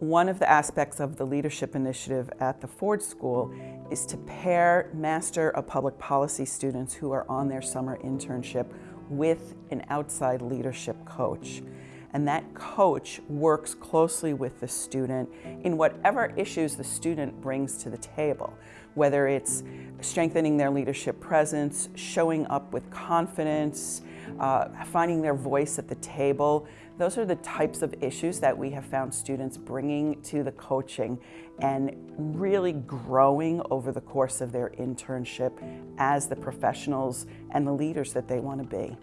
One of the aspects of the leadership initiative at the Ford School is to pair Master of Public Policy students who are on their summer internship with an outside leadership coach. And that coach works closely with the student in whatever issues the student brings to the table, whether it's strengthening their leadership presence, showing up with confidence, uh, finding their voice at the table. Those are the types of issues that we have found students bringing to the coaching and really growing over the course of their internship as the professionals and the leaders that they want to be.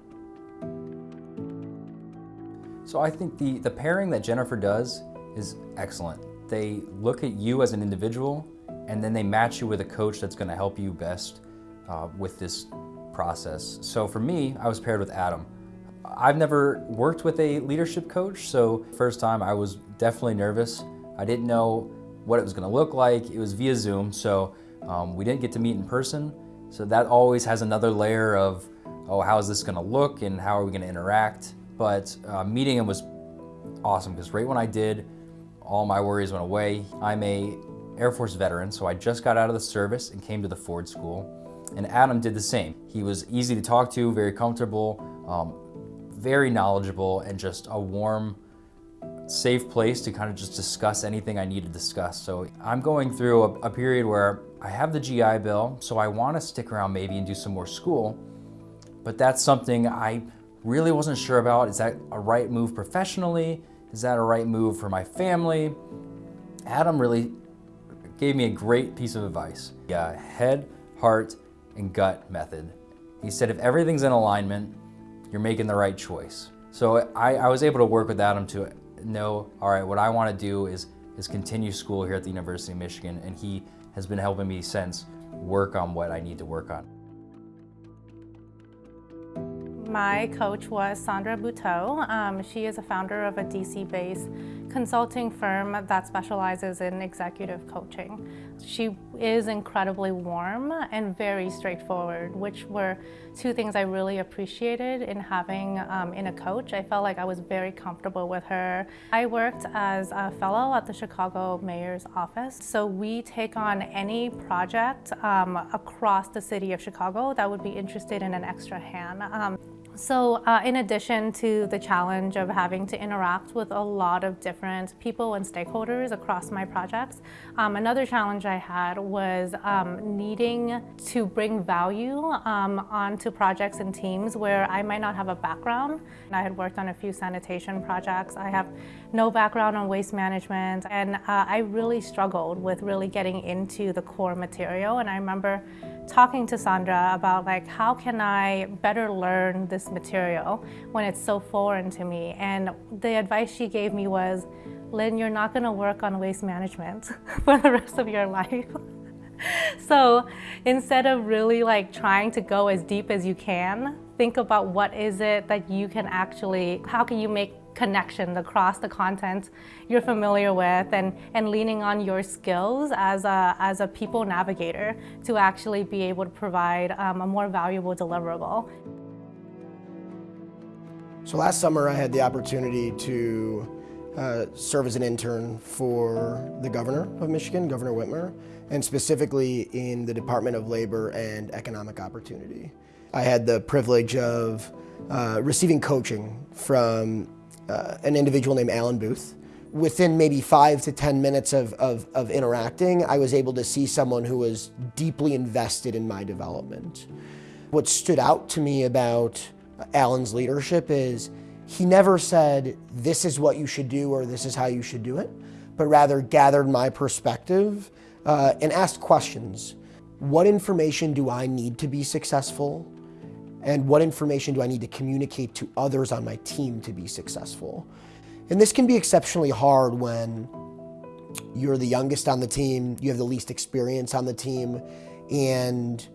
So I think the, the pairing that Jennifer does is excellent. They look at you as an individual and then they match you with a coach that's going to help you best uh, with this process. So for me, I was paired with Adam. I've never worked with a leadership coach, so first time I was definitely nervous. I didn't know what it was gonna look like. It was via Zoom, so um, we didn't get to meet in person. So that always has another layer of, oh, how is this gonna look and how are we gonna interact? But uh, meeting him was awesome because right when I did, all my worries went away. I'm a Air Force veteran, so I just got out of the service and came to the Ford School. And Adam did the same. He was easy to talk to, very comfortable, um, very knowledgeable, and just a warm, safe place to kind of just discuss anything I need to discuss. So I'm going through a, a period where I have the GI Bill, so I want to stick around maybe and do some more school, but that's something I really wasn't sure about. Is that a right move professionally? Is that a right move for my family? Adam really gave me a great piece of advice. Yeah, head, heart, and gut method. He said if everything's in alignment, you're making the right choice. So I, I was able to work with Adam to know, all right, what I want to do is, is continue school here at the University of Michigan, and he has been helping me since work on what I need to work on. My coach was Sandra Buteau. Um, she is a founder of a DC-based consulting firm that specializes in executive coaching. She is incredibly warm and very straightforward, which were two things I really appreciated in having um, in a coach. I felt like I was very comfortable with her. I worked as a fellow at the Chicago Mayor's office, so we take on any project um, across the city of Chicago that would be interested in an extra hand. Um, so uh, in addition to the challenge of having to interact with a lot of different people and stakeholders across my projects, um, another challenge I had was um, needing to bring value um, onto projects and teams where I might not have a background. I had worked on a few sanitation projects. I have no background on waste management and uh, I really struggled with really getting into the core material and I remember talking to Sandra about like how can I better learn this material when it's so foreign to me? And the advice she gave me was Lynn you're not going to work on waste management for the rest of your life. So instead of really like trying to go as deep as you can think about what is it that you can actually how can you make connection across the content you're familiar with and, and leaning on your skills as a, as a people navigator to actually be able to provide um, a more valuable deliverable. So last summer I had the opportunity to uh, serve as an intern for the governor of Michigan, Governor Whitmer, and specifically in the Department of Labor and Economic Opportunity. I had the privilege of uh, receiving coaching from uh, an individual named Alan Booth. Within maybe five to 10 minutes of, of, of interacting, I was able to see someone who was deeply invested in my development. What stood out to me about Alan's leadership is he never said, this is what you should do or this is how you should do it, but rather gathered my perspective uh, and asked questions. What information do I need to be successful? And what information do I need to communicate to others on my team to be successful. And this can be exceptionally hard when you're the youngest on the team, you have the least experience on the team, and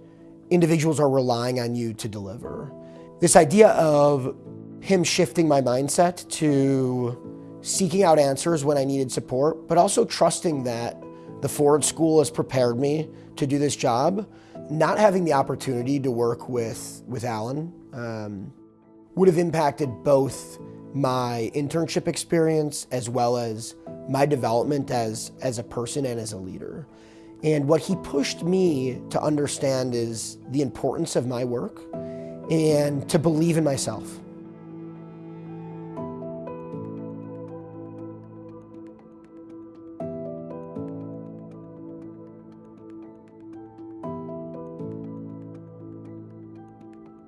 individuals are relying on you to deliver. This idea of him shifting my mindset to seeking out answers when I needed support, but also trusting that the Ford School has prepared me to do this job not having the opportunity to work with, with Alan um, would have impacted both my internship experience as well as my development as, as a person and as a leader. And what he pushed me to understand is the importance of my work and to believe in myself